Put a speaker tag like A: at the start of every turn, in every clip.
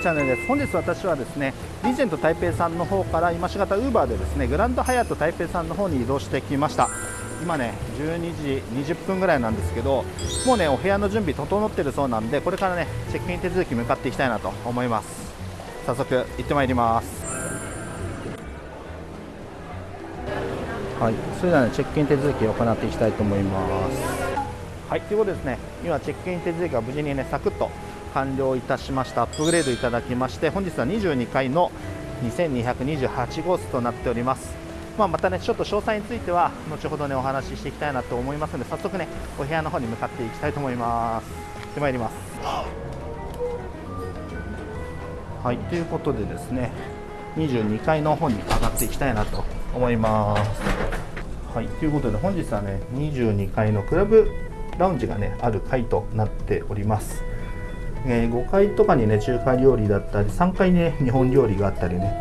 A: チャンネルです。本日私はですねリージェント台北さんの方から今しがたウーバーでですねグランドハヤット台北さんの方に移動してきました。今ね12時20分ぐらいなんですけどもうねお部屋の準備整ってるそうなんでこれからねチェックイン手続き向かっていきたいなと思います。早速行ってまいります。はいそれではねチェックイン手続きを行っていきたいと思います。はいということですね。今チェックイン手続きが無事にねサクッと完了いたしました。アップグレードいただきまして本日は22階の2228号室となっております。まあ、またねちょっと詳細については後ほどねお話ししていきたいなと思いますので早速ねお部屋の方に向かっていきたいと思います。行ってまいります。はいということでですね22階の方に上がっていきたいなと思います。はいということで本日はね22階のクラブラウンジがねある階となっております。えー、5階とかにね中華料理だったり3階にね 日本料理があったりね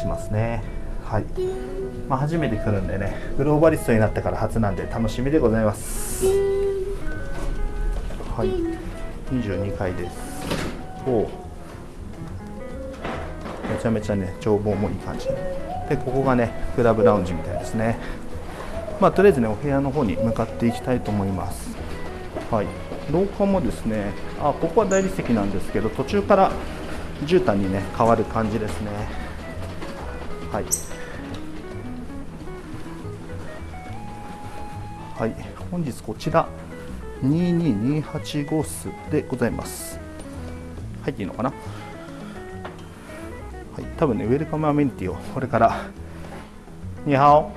A: しますね。はい、まあ、初めて来るんでねグローバリストになってから初なんで楽しみでございます。はい。22階です。おめちゃめちゃね眺望もいい感じ。でここがねクラブラウンジみたいですね。まあとりあえずねお部屋の方に向かっていきたいと思います。はい。廊下もですねあここは大理石なんですけど途中から絨毯にね変わる感じですね。はい。はい。本日こちら2228号室でございます。入っていいのかな？はい。多分ねウェルカムアメニティをこれから你好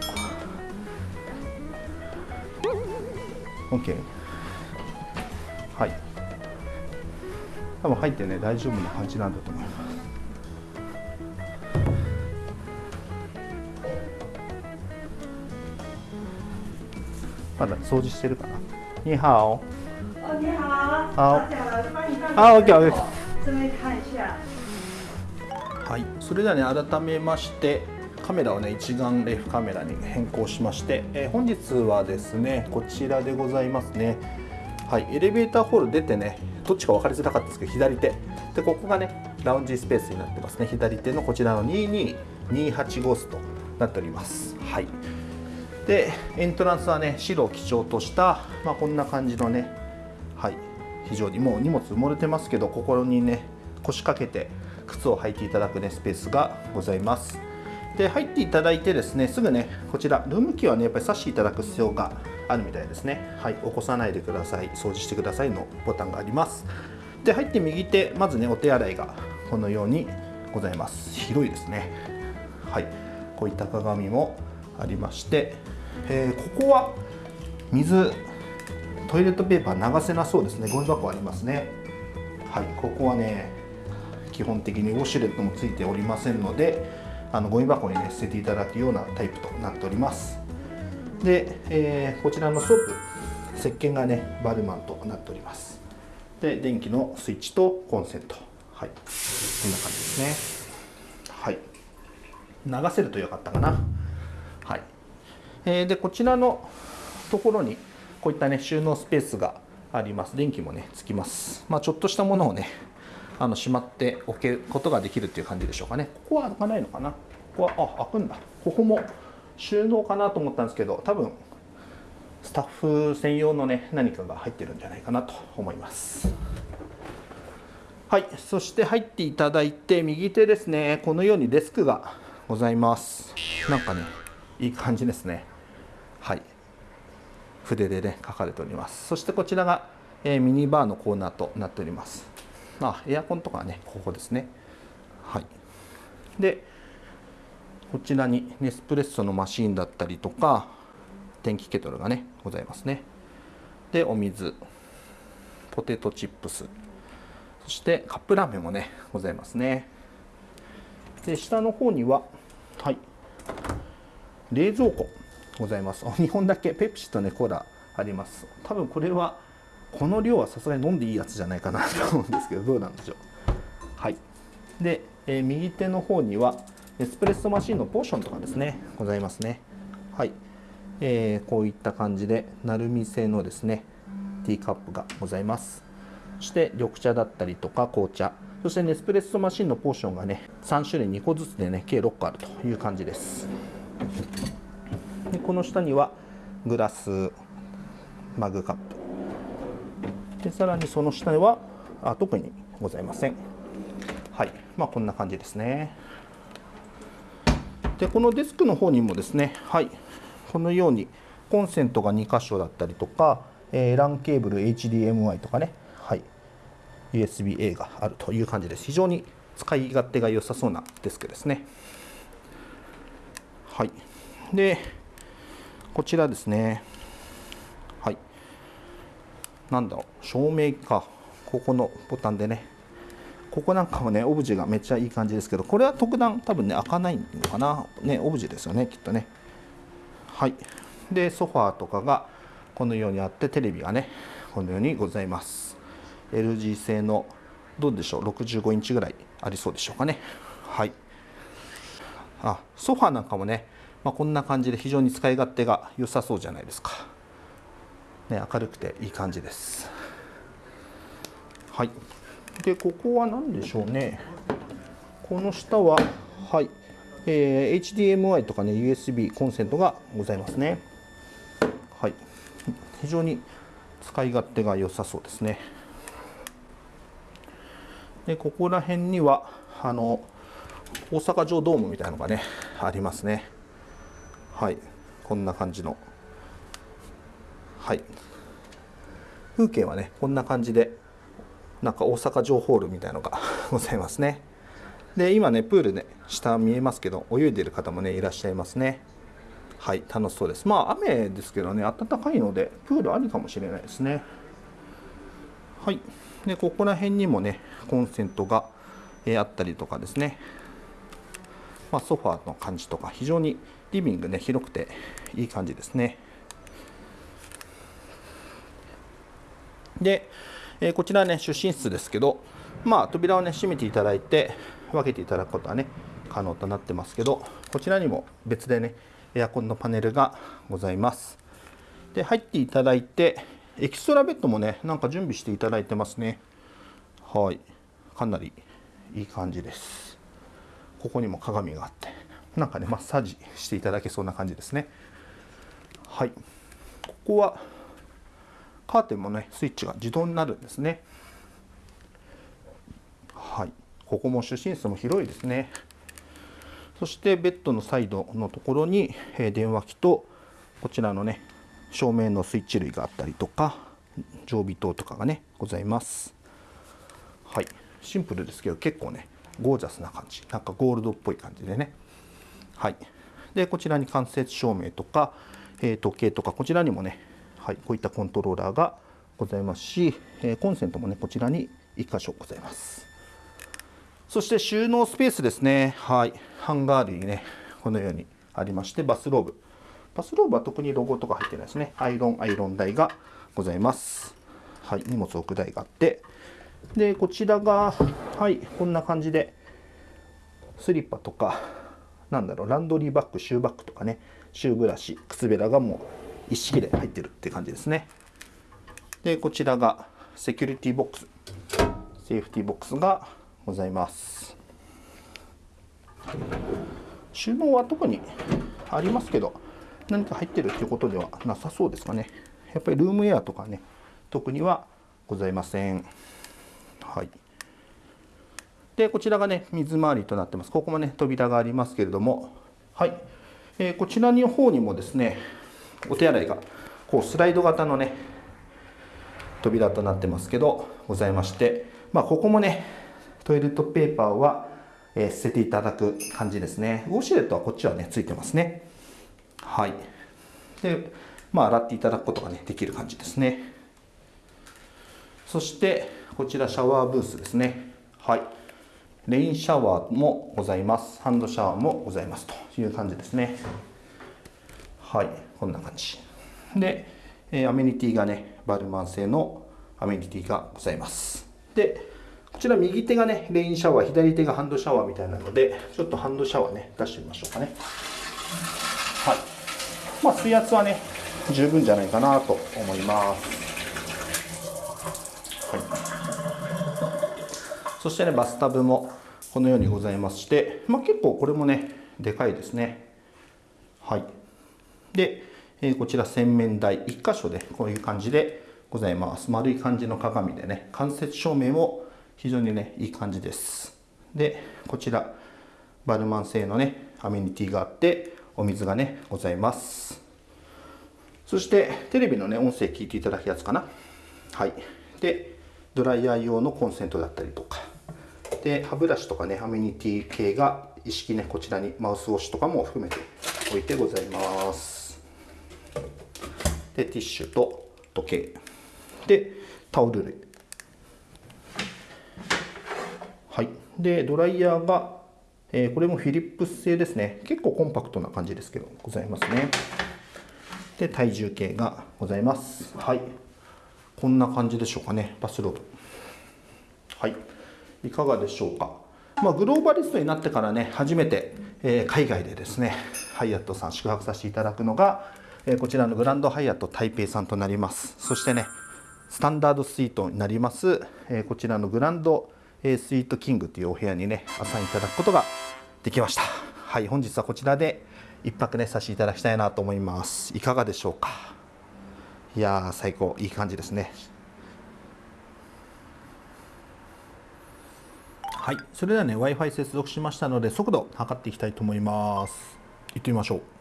A: OK 多分入ってね大丈夫な感じなんだと思います。まだ掃除してるかな？你好
B: 哦，你好。
A: 好。あ OK OK。はい、それではね改めましてカメラをね一眼レフカメラに変更しまして、えー本日はですねこちらでございますねはいエレベーターホール出てねどっちか分かりづらかったですけど左手。でここがねラウンジスペースになってますね。左手のこちらの2228号室となっております。はい。でエントランスはね白を基調とした、まあ、こんな感じのねはい非常にもう荷物埋もれてますけどここにね腰掛けて靴を履いていただくねスペースがございます。で入っていただいてですねすぐねこちらルームキーはねやっぱり差していただく必要があるみたいですね。はい起こさないでください。掃除してくださいのボタンがあります。で入って右手まずねお手洗いがこのようにございます。広いですね。はいこういった鏡もありまして、えーここは水トイレットペーパー流せなそうですね。ゴミ箱ありますね。はいここはね基本的にウォシュレットもついておりませんのであのゴミ箱にね捨てていただくようなタイプとなっております。で、えーこちらのソープ石鹸がねバルマンとなっております。で電気のスイッチとコンセント。はい。こんな感じですね。はい。流せるとよかったかな。はい、えーでこちらのところにこういったね収納スペースがあります。電気もねつきます。まあちょっとしたものをねあのしまっておけることができるっていう感じでしょうかね。ここは開かないのかな。ここはあ開くんだ。ここも収納かなと思ったんですけど多分スタッフ専用のね何かが入ってるんじゃないかなと思います。はいそして入っていただいて右手ですね。このようにデスクがございます。なんかねいい感じですね。はい。筆でね書かれております。そしてこちらが、えーミニバーのコーナーとなっております。あエアコンとかはねここですね。はい。でこちらにネスプレッソのマシーンだったりとか電気ケトルがねございますね。でお水ポテトチップスそしてカップラーメンもねございますね。で下の方にははい冷蔵庫ございます。2本だけペプシとねコーラあります。多分これはこの量はさすがに飲んでいいやつじゃないかなと思うんですけどどうなんでしょう。はい。で、えー右手の方にはエスプレッソマシンのポーションとかですねございますね。はい、えーこういった感じで鳴海製のですねティーカップがございます。そして緑茶だったりとか紅茶。そしてネスプレッソマシンのポーションがね3種類2個ずつでね計6個あるという感じです。でこの下にはグラスマグカップ。でさらにその下にはあ特にございません。はい。まあこんな感じですね。でこのデスクの方にもですねはいこのようにコンセントが2箇所だったりとか、えー、LAN ケーブル HDMI とかね、はい、USB-A があるという感じです。非常に使い勝手が良さそうなデスクですね。はい。でこちらですね。はい。なんだろう照明か。ここのボタンでねここなんかもねオブジェがめっちゃいい感じですけどこれは特段多分ね開かないのかな？ねオブジェですよねきっとね。はい。でソファーとかがこのようにあってテレビがねこのようにございます。LG 製のどうでしょう？65インチぐらいありそうでしょうかね。はい。あソファーなんかもね、まあ、こんな感じで非常に使い勝手が良さそうじゃないですか。ね明るくていい感じです。はい。でここは何でしょうね。この下ははい。えー、HDMI とかね USB コンセントがございますね。はい。非常に使い勝手が良さそうですね。でここら辺にはあの大阪城ドームみたいなのがねありますね。はい。こんな感じの。はい。風景はねこんな感じでなんか大阪城ホールみたいのが ございますね。で今ねプールね下見えますけど泳いでる方もねいらっしゃいますね。はい楽しそうです。まあ雨ですけどね暖かいのでプールありかもしれないですね。はい。でここら辺にもねコンセントが、え、あったりとかですね。まあ、ソファーの感じとか非常にリビングね広くていい感じですね。で、えー、こちらね出身室ですけどまあ扉をね閉めていただいて分けていただくことはね可能となってますけどこちらにも別でねエアコンのパネルがございます。で入っていただいてエキストラベッドもねなんか準備していただいてますね。はい。かなりいい感じです。ここにも鏡があってなんかねマッサージしていただけそうな感じですね。はい。ここはカーテンもねスイッチが自動になるんですね。はい。ここも主寝室も広いですね。そしてベッドのサイドのところに、え電話機とこちらのね照明のスイッチ類があったりとか常備灯とかがねございます。はい。シンプルですけど結構ねゴージャスな感じ。なんかゴールドっぽい感じでね。はい。でこちらに間接照明とか、え、時計とかこちらにもね、はい、こういったコントローラーがございますし、え、コンセントもねこちらに1箇所ございますそして収納スペースですね。はい。ハンガー類ね、このようにありまして、バスローブ。バスローブは特にロゴとか入ってないですね。アイロン、アイロン台がございます。はい。荷物置く台があって。で、こちらが、はい、こんな感じで、スリッパとか、なんだろう、ランドリーバッグ、シューバッグとかね、シューブラシ、靴べらがもう一式で入ってるって感じですね。で、こちらがセキュリティボックス。セーフティボックスがございます。収納は特にありますけど何か入ってるっていうことではなさそうですかね。やっぱりルームエアとかね特にはございません。はい。でこちらがね水回りとなってます。ここもね扉がありますけれども。はい、えー、こちらの方にもですねお手洗いがこうスライド型のね扉となってますけどございましてまあここもねトイレットペーパーは、えー、捨てていただく感じですね。ウォシュレットはこっちはね、ついてますね。はい。で、まあ、洗っていただくことがね、できる感じですね。そして、こちらシャワーブースですね。はい。レインシャワーもございます。ハンドシャワーもございますという感じですね。はい。こんな感じ。で、えー、アメニティがね、バルマン製のアメニティがございます。で、こちら右手がね、レインシャワー、左手がハンドシャワーみたいなので、ちょっとハンドシャワーね、出してみましょうかね。はい。まあ、水圧はね、十分じゃないかなと思います。はい。そしてねバスタブもこのようにございまして、まあ、結構これもねでかいですねはいで、えー、こちら洗面台1箇所でこういう感じでございます。丸い感じの鏡でね間接照明も非常にねいい感じです。でこちらバルマン製のねアメニティがあってお水がねございます。そしてテレビのね音声聞いていただくやつかな。はい。でドライヤー用のコンセントだったりとか。で歯ブラシとかねアメニティ系が一式ねこちらにマウスウォッシュとかも含めて置いてございます。でティッシュと時計。でタオル類。はい。でドライヤーが、えー、これもフィリップス製ですね。結構コンパクトな感じですけどございますね。で体重計がございます。はい。こんな感じでしょうかね。バスロード。はい。いかがでしょうか。まあ、グローバリストになってからね初めて、えー、海外でですねハイアットさん宿泊させていただくのが、えー、こちらのグランドハイアット台北さんとなります。そしてねスタンダードスイートになります、えー、こちらのグランド、えスイートキングというお部屋にねアサインいただくことができました。はい本日はこちらで一泊ねさせていただきたいなと思います。いかがでしょうか？いやー最高。いい感じですね。はいそれではね w i f i 接続しましたので速度測っていきたいと思います。行ってみましょう。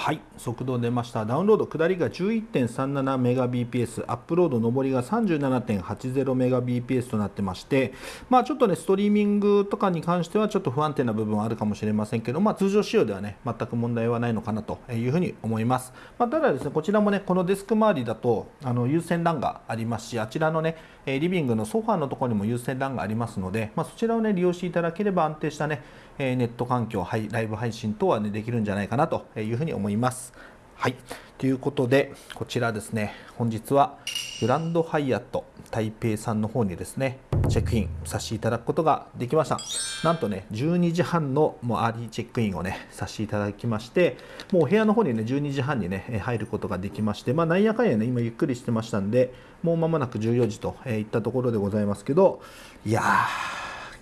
A: はい速度出ました。ダウンロード下りが 11.37Mbps アップロード上りが 37.80Mbps となってましてまあちょっとねストリーミングとかに関してはちょっと不安定な部分はあるかもしれませんけどまあ通常仕様ではね全く問題はないのかなというふうに思います、まあ、ただですねこちらもねこのデスク周りだとあの有線 LAN がありますしあちらのねリビングのソファーのところにも有線 LAN がありますので、まあ、そちらをね利用していただければ安定したねネット環境、ライブ配信等はねできるんじゃないかなというふうに思います。はい。ということで、こちらですね、本日はグランドハイアット台北さんの方にですね、チェックインさせていただくことができました。なんとね、12時半のもうアーリーチェックインをね、させていただきまして、もうお部屋の方にね、12時半にね、入ることができまして、まあ、なんやかんやね、今ゆっくりしてましたんで、もう間もなく14時といったところでございますけど、いやー、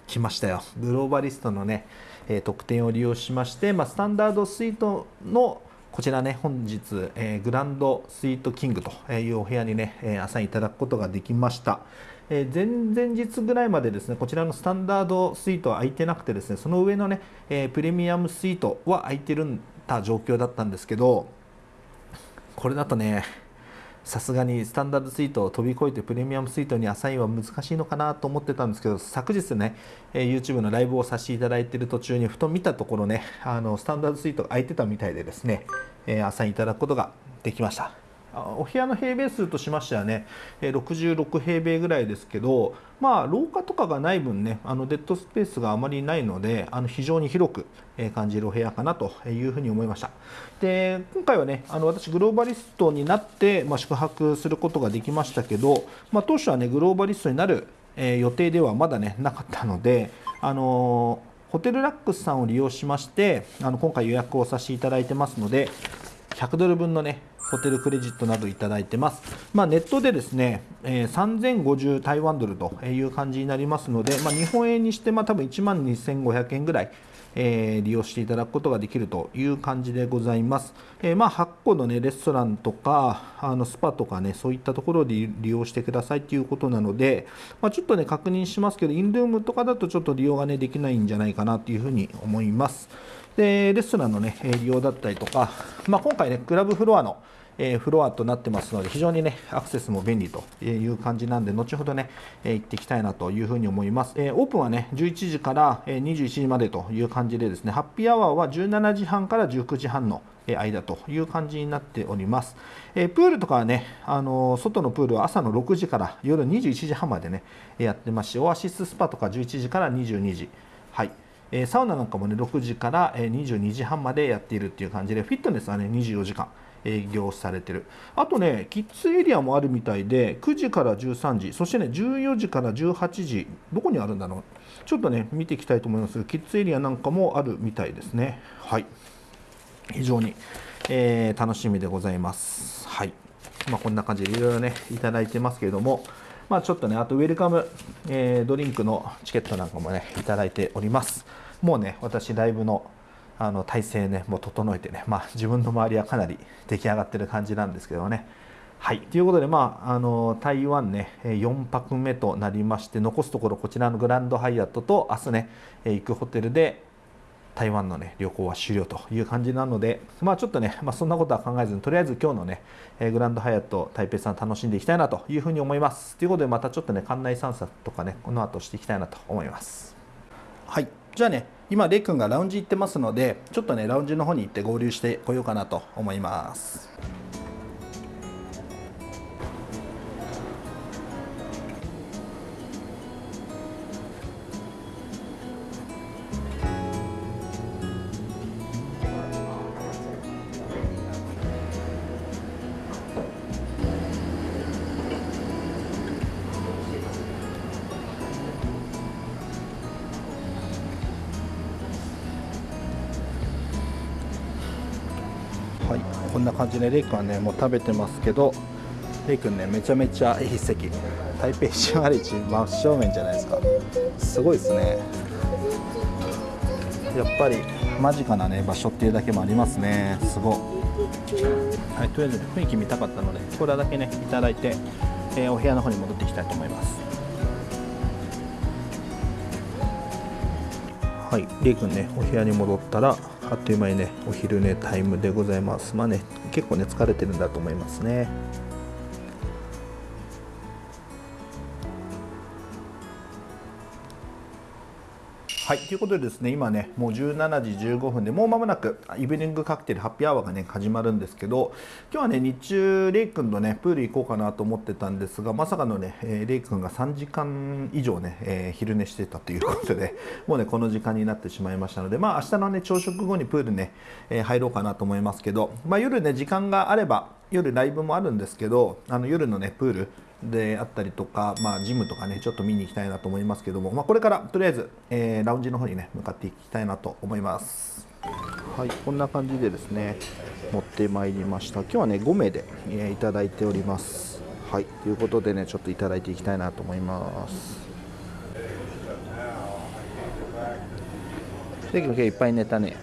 A: 来ましたよ。グローバリストのね、特典を利用しまして、まあ、スタンダードスイートのこちらね、本日、えー、グランドスイートキングというお部屋にね、えー、アサインいただくことができました。えー、前々日ぐらいまでですね、こちらのスタンダードスイートは空いてなくてですね、その上のね、えー、プレミアムスイートは空いてるんた状況だったんですけど、これだとね、さすがにスタンダードスイートを飛び越えてプレミアムスイートにアサインは難しいのかなと思ってたんですけど昨日ね、え YouTube のライブをさせていただいている途中にふと見たところねあのスタンダードスイートが空いてたみたいでですね、えアサインいただくことができました。お部屋の平米数としましてはね66平米ぐらいですけどまあ廊下とかがない分ねあのデッドスペースがあまりないのであの非常に広く感じるお部屋かなというふうに思いました。で今回はねあの私グローバリストになって、まあ、宿泊することができましたけど、まあ、当初はねグローバリストになる予定ではまだねなかったのであのホテルラックスさんを利用しましてあの今回予約をさせていただいてますので100ドル分のねホテルクレジットなどいただいてます。まあ、ネットでですね、えー、3050台湾ドルという感じになりますので、まあ、日本円にしてまあ多分1万2500円ぐらい、えー、利用していただくことができるという感じでございます。えー、まあ8個の、ね、レストランとかあのスパとかねそういったところで利用してくださいということなので、まあ、ちょっとね確認しますけどインルームとかだとちょっと利用が、ね、できないんじゃないかなというふうに思います。でレストランの、ね、利用だったりとか、まあ、今回ねクラブフロアのえフロアとなってますので非常にねアクセスも便利という感じなんで後ほどね、え行っていきたいなというふうに思います、えオープンはね11時から21時までという感じでですねハッピーアワーは17時半から19時半の間という感じになっております。えプールとかはね、あの外のプールは朝の6時から夜21時半までね、やってますし、オアシススパとか11時から22時。はい。サウナなんかもね、6時から22時半までやっているっていう感じで、フィットネスはね、24時間。営業されてる。あとねキッズエリアもあるみたいで9時から13時そしてね14時から18時どこにあるんだろう。ちょっとね見ていきたいと思いますがキッズエリアなんかもあるみたいですね。はい。非常に、えー、楽しみでございます。はい。まあ、こんな感じでいろいろねいただいてますけれどもまあ、ちょっとねあとウェルカム、えー、ドリンクのチケットなんかもねいただいております。もうね私ライブのあの体制ねもう整えてね、まあ、自分の周りはかなり出来上がってる感じなんですけどね。はい。ということで、まあ、あの台湾ね4泊目となりまして残すところこちらのグランドハイアットと明日ね行くホテルで台湾のね旅行は終了という感じなのでまあちょっとね、まあ、そんなことは考えずにとりあえず今日のねグランドハイアット台北さん楽しんでいきたいなというふうに思います。ということでまたちょっとね館内散策とかねこの後していきたいなと思います。はい。じゃあね今レイ君がラウンジ行ってますのでちょっとねラウンジの方に行って合流してこようかなと思います。でレイ君はねもう食べてますけどレイ君ねめちゃめちゃいい席。台北市割市真正面じゃないですか。すごいですね。やっぱり間近なね場所っていうだけもありますね。すごい。はいとりあえず雰囲気見たかったのでこれだけねいただいて、えー、お部屋の方に戻っていきたいと思います。はい、レイ君ね、お部屋に戻ったら、あっという間にね、お昼寝タイムでございます。まあね、結構ね、疲れてるんだと思いますね。はい、ということでですね、今ね、もう17時15分で、もう間もなくイブニングカクテルハッピーアワーがね、始まるんですけど、今日はね、日中、レイ君とね、プール行こうかなと思ってたんですが、まさかのね、えーレイ君が3時間以上ね、えー昼寝してたということで、もうね、この時間になってしまいましたので、まあ、明日のね、朝食後にプールね、えー入ろうかなと思いますけど、まあ、夜ね、時間があれば、夜ライブもあるんですけど、あの夜のね、プール、であったりとか、まあ、ジムとかねちょっと見に行きたいなと思いますけども、まあ、これからとりあえず、えーラウンジの方にね向かっていきたいなと思います。はいこんな感じでですね持ってまいりました。今日はね5名で、えーいただいております。はいということでねちょっといただいていきたいなと思います。で今日いっぱい寝たね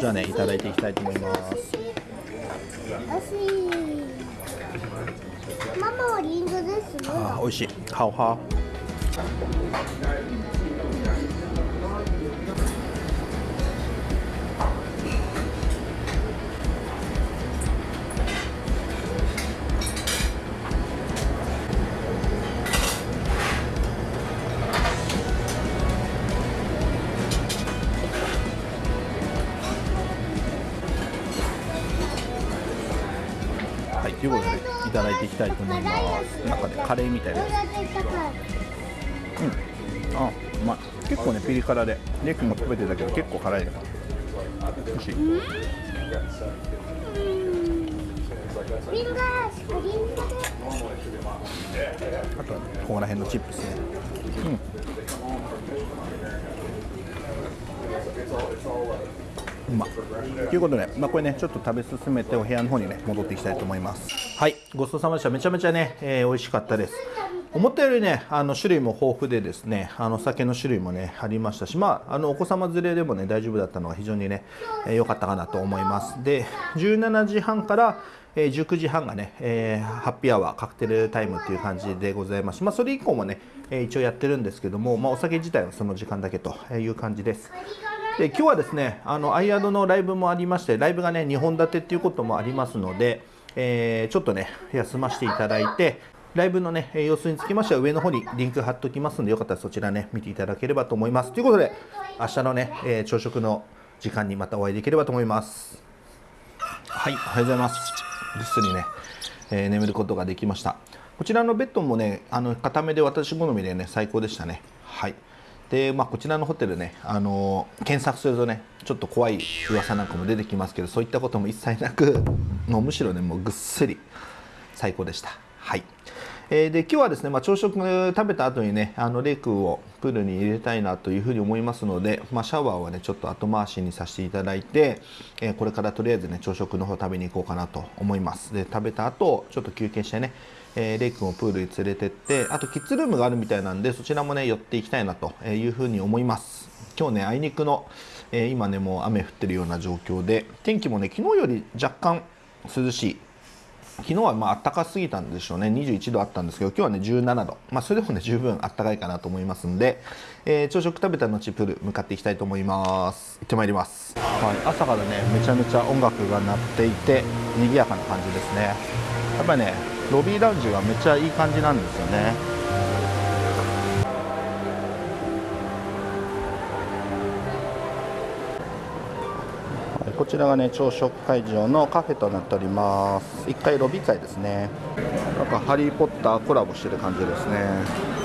A: じゃあねいただいていきたいと思います。
C: 私ママはリンゴです
A: あー美味しい好好てい。きたい。と思い。ます。中でカレーみたい。です。あ、うまい。結構ね、ピリ辛で、レイ君も食べてたけど、結構辛い。ね。美味しい。あとは、ね、ここら辺のチップスね。うん。うまとい。うことで、まあ、これねちょっと食べ進めてお部屋の方にね戻ってい。きたい。と思い。ますはいごちそうさまでしためちゃめちゃね、えー美味しかったです思ったよりねあの種類も豊富でですねあの酒の種類もねありましたしまああのお子様連れでもね大丈夫だったのが非常にね良、えーかったかなと思いますで17時半からえー19時半がね、えーハッピーアワーカクテルタイムっていう感じでございます。まあ、それ以降もね、えー一応やってるんですけども、まあ、お酒自体はその時間だけという感じです。で今日はですね、あのアイアドのライブもありまして、ライブがね2本立てっていうこともありますので、えーちょっとね休ませていただいて。ライブのね、えー様子につきましては上の方にリンク貼っておきますので、よかったらそちらね、見ていただければと思います。ということで、明日のね、えー朝食の時間にまたお会いできればと思います。はい、おはようございます。ぐっすりね、えー眠ることができました。こちらのベッドもね、あの固めで私好みでね、最高でしたね。はい。で、まあ、こちらのホテルね、あのー検索するとね、ちょっと怖い噂なんかも出てきますけど、そういったことも一切なく、もうむしろね、もうぐっすり最高でした。はい。えーで今日はですね、まあ、朝食食べた後にねあのレイ君をプールに入れたいなというふうに思いますので、まあ、シャワーはねちょっと後回しにさせていただいて、えーこれからとりあえずね朝食の方食べに行こうかなと思いますで食べた後ちょっと休憩してね、えーレイ君をプールに連れてってあとキッズルームがあるみたいなんでそちらもね寄っていきたいなというふうに思います。今日ねあいにくの、えー今ねもう雨降ってるような状況で天気もね昨日より若干涼しい。昨日はまあ暖かすぎたんでしょうね。21度あったんですけど今日はね17度。まあそれでもね十分暖かいかなと思いますんで、えー朝食食べた後プール向かっていきたいと思います。行ってまいります、はい、朝からねめちゃめちゃ音楽が鳴っていて賑やかな感じですね。やっぱりねロビーラウンジがめっちゃいい感じなんですよね。こちらがね朝食会場のカフェとなっております。1階ロビー階ですね。なんかハリー・ポッターコラボしてる感じですね。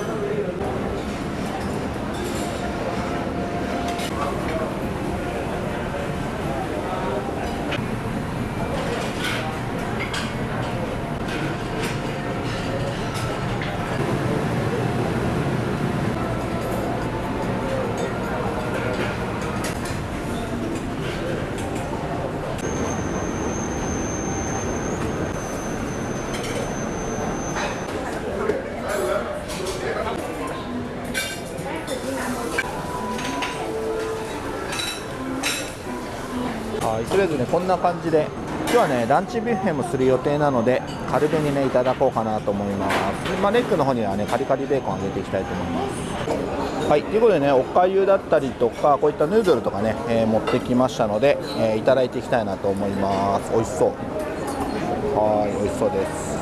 A: えずねこんな感じで今日はねランチビュッフェもする予定なので軽めにねいただこうかなと思います。でまあ、レッグの方にはねカリカリベーコン揚げていきたいと思います。はい。ということでねおかゆだったりとかこういったヌードルとかね、えー持ってきましたので、えーいただいていきたいなと思います。美味しそう。はい美味しそうです。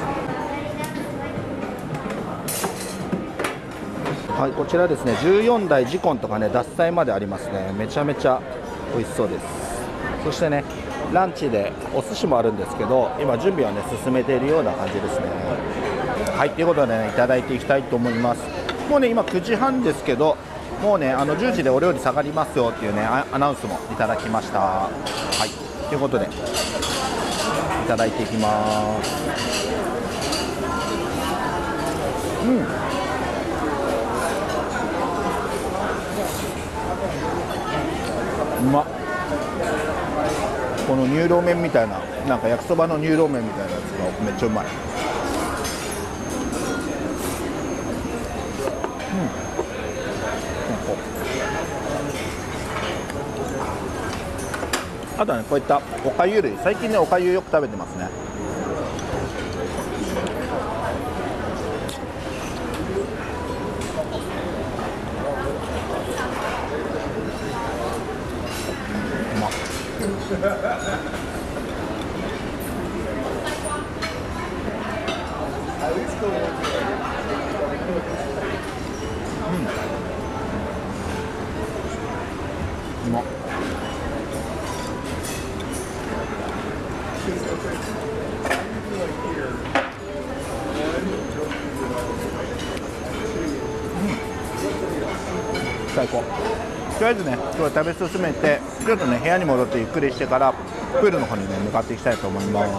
A: はい、こちらですね14台ジコンとかね獺祭までありますね。めちゃめちゃ美味しそうです。そしてねランチでお寿司もあるんですけど今準備はね進めているような感じですね。はいということでねいただいていきたいと思います。もうね今9時半ですけどもうねあの10時でお料理下がりますよっていうねアナウンスもいただきました。はいということでいただいていきます。うんうまっこの乳老麺みたいななんか焼きそばの乳老麺みたいなやつがめっちゃうまい。うん。あとはねこういったおかゆ類。最近ねおかゆよく食べてますね。最高とりあえずね今日は食べ進めてちょっとね部屋に戻ってゆっくりしてからプールの方にね向かっていきたいと思います。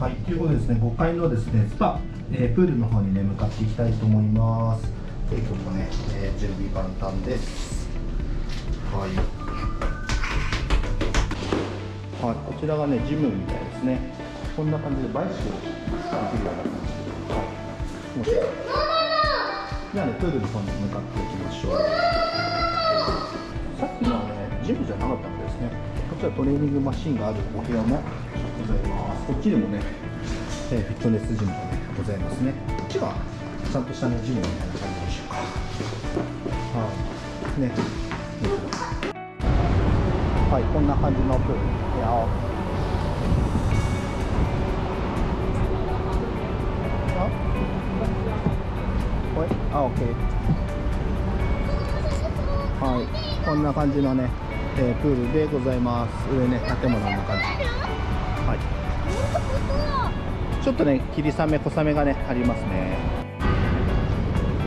A: はい、ということでですね、5階のですね、スパ、えープールの方にね、向かっていきたいと思います。で、今日もね、えー準備万端です。はい。はい、こちらがね、ジムみたいですね。こんな感じでバイシクルできるような感じ。はい。気持ちいいじゃあね、プールの方に向かっていきましょう。さっきのはね、ジムじゃなかったんですね。こちらトレーニングマシンがあるお部屋もございます。こっちにもね、えーフィットネスジム、ございますね。こっちがちゃんとしたね、ジムみたいな感じでしょうか。はい。ね。はい、こんな感じのプール。やあこれあ、オッケー。はい、こんな感じのね、えープールでございます。上ね、建物の感じ。はい。ちょっとね、霧雨、小雨がね、ありますね。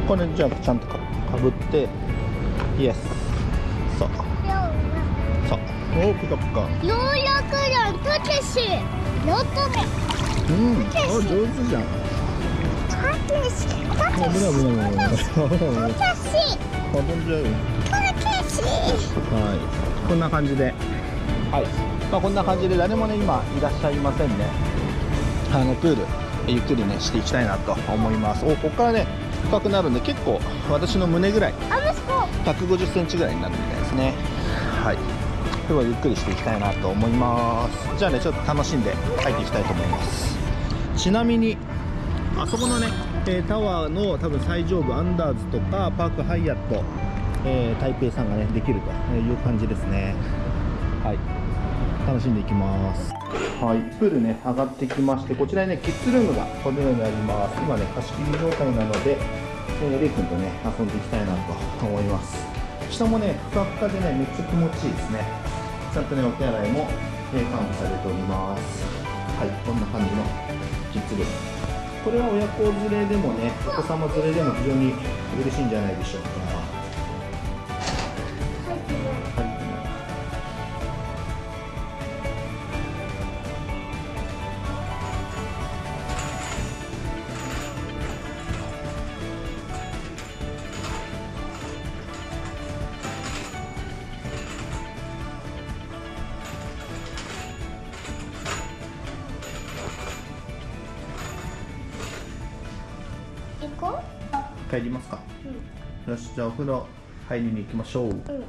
A: これじゃあ、ちゃんとかかぶって、イエス。そう、そう。おお、ピカピカ。
C: 農薬団たけし。のとめ。
A: うん、お上手じゃん。
C: たけし。た
A: 危ない危ない危ない危ない危ない危ない
C: けし。
A: 飛んじゃうよ。
C: たけし。い
A: はい、こんな感じで、はい。まあ、こんな感じで誰もね今いらっしゃいませんねあのプールゆっくりねしていきたいなと思います。おここからね深くなるんで結構私の胸ぐらい
C: あ息子
A: 150センチぐらいになるみたいですね。はい。今日はゆっくりしていきたいなと思います。じゃあねちょっと楽しんで帰っていきたいと思います。ちなみにあそこのね、えータワーの多分最上部アンダーズとかパークハイアット、えー台北さんがねできるという感じですね。はい楽しんでいきます。はい。プールね上がってきましてこちらにねキッズルームがこのようにあります。今ね貸し切り状態なので、レイ君とね遊んでいきたいなと思います。下もねふかふかでねめっちゃ気持ちいいですね。ちゃんとねお手洗いも、えー完備されております。はい。こんな感じのキッズルーム。これは親子連れでもねお子様連れでも非常に嬉しいんじゃないでしょうか。帰りますか、よしじゃあお風呂入りに行きましょう、
C: ううん。
A: はい、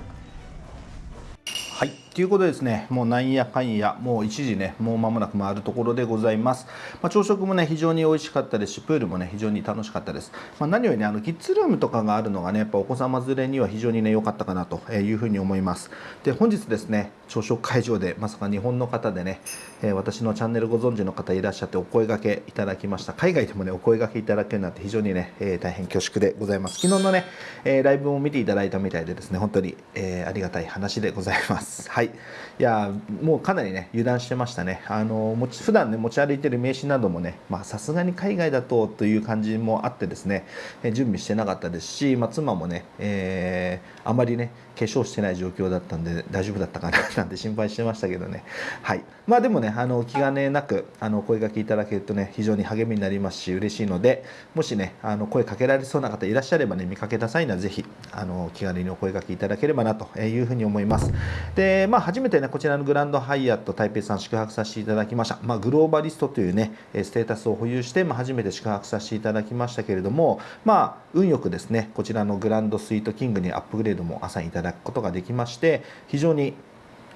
A: ということですね、もうなんやかんや、もう1時ね、もう間もなく回るところでございます。まあ、朝食もね、非常に美味しかったですし、プールもね、非常に楽しかったです。まあ、何よりね、あのキッズルームとかがあるのがね、やっぱお子様連れには非常にね、良かったかなというふうに思います。で、本日ですね、朝食会場でまさか日本の方でね、え私のチャンネルご存知の方いらっしゃってお声掛けいただきました。海外でもね、お声掛けいただけるなんて非常にね、え大変恐縮でございます。昨日のね、えライブも見ていただいたみたいでですね、本当に、えありがたい話でございます。はい。いやもうかなりね油断してましたね。あの持ち普段ね持ち歩いてる名刺などもね、さすがに海外だとという感じもあってですね、準備してなかったですし、まあ妻もね、えーあまりね化粧してない状況だったんで大丈夫だったかななんて心配してましたけどね。はい。まあでもねあの気兼ねなくあの声掛けいただけるとね非常に励みになりますし嬉しいので、もしねあの声かけられそうな方いらっしゃればね見かけた際にはぜひあの気軽にお声掛けいただければなというふうに思います。で、まあ初めてねこちらのグランドハイアット台北さん宿泊させていただきました。まあグローバリストというねステータスを保有して、まあ、初めて宿泊させていただきましたけれども、まあ運よくですねこちらのグランドスイートキングにアップグレードも朝いただくことができまして非常に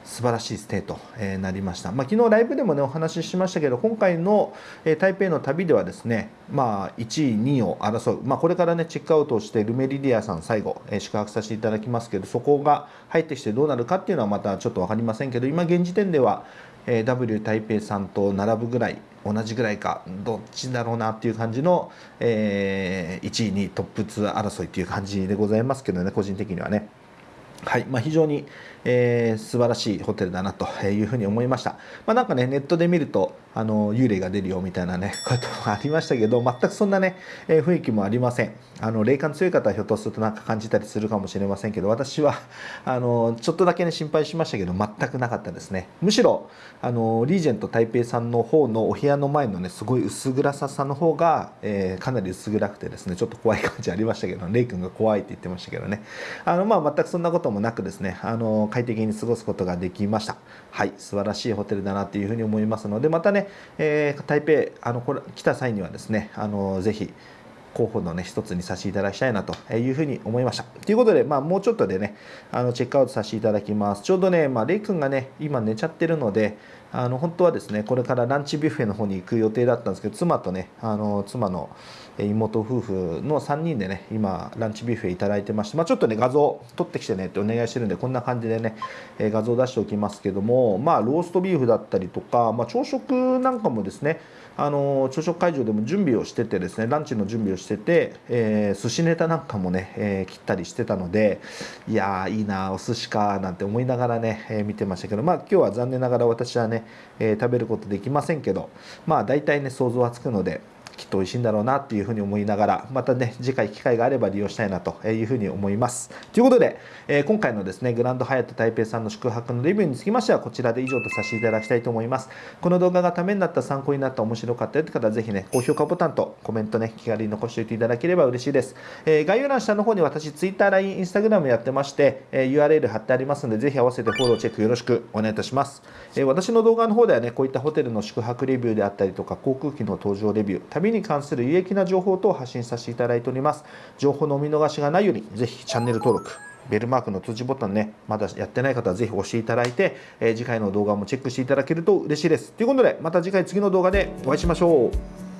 A: 素晴らしいステーと、えなりました、まあ、昨日ライブでもねお話ししましたけど今回の、台北の旅ではですね、まあ、1位2位を争う、まあ、これからねチェックアウトをしてルメリディアさん最後、宿泊させていただきますけどそこが入ってきてどうなるかっていうのはまたちょっと分かりませんけど今現時点では、W 台北さんと並ぶぐらい同じぐらいかどっちだろうなっていう感じの、えー1位2位トップ2争いっていう感じでございますけどね個人的にはね。はい。まあ、非常に、えー素晴らしいホテルだなというふうに思いました、まあ、なんかねネットで見るとあの幽霊が出るよみたいなね こともありましたけど全くそんなね、えー雰囲気もありません。あの霊感強い方はひょっとするとなんか感じたりするかもしれませんけど私は あのちょっとだけね心配しましたけど全くなかったですね。むしろあのリージェント台北さんの方のお部屋の前のねすごい薄暗ささの方が、えーかなり薄暗くてですねちょっと怖い感じありましたけどレイ君が怖いって言ってましたけどね。あの、まあ、全くそんなこともなくですねあの快適に過ごすことができました。はい素晴らしいホテルだなっていうふうに思いますのでまたね、えー台北あのこれ来た際にはですねあのぜひ候補のね一つにさせていただきたいなというふうに思いました。ということで、まあ、もうちょっとでねあのチェックアウトさせていただきます。ちょうどね、まあ、レイ君がね今寝ちゃってるのであの本当はですねこれからランチビュッフェの方に行く予定だったんですけど妻とねあの妻の妹夫婦の3人でね今ランチビュッフェいただいてまして、まあ、ちょっとね画像撮ってきてねってお願いしてるんでこんな感じでね、画像出しておきますけどもまあローストビーフだったりとか、まあ、朝食なんかもですねあの朝食会場でも準備をしててですねランチの準備をしてて、えー寿司ネタなんかもね、えー切ったりしてたのでいやーいいなお寿司かなんて思いながらね、えー見てましたけどまあ今日は残念ながら私はね、えー食べることできませんけどまあ大体ね想像はつくのできっと美味しいんだろうなっていうふうに思いながらまたね次回機会があれば利用したいなというふうに思います。ということで、えー今回のですねグランドハヤット台北さんの宿泊のレビューにつきましてはこちらで以上とさせていただきたいと思います。この動画がためになった参考になった面白かったよって方はぜひね高評価ボタンとコメントね気軽に残しておいていただければ嬉しいです、えー概要欄下の方に私 Twitter、LINE、Instagram やってまして、えー URL 貼ってありますのでぜひ合わせてフォローチェックよろしくお願いいたします、え私の動画の方ではねこういったホテルの宿泊レビューであったりとか航空機の搭乗レビュー旅に関する有益な情報等を発信させていただいております情報のお見逃しがないようにぜひチャンネル登録ベルマークの通知ボタンね、まだやってない方はぜひ押していただいて、えー次回の動画もチェックしていただけると嬉しいです。ということで、また次回次の動画でお会いしましょう。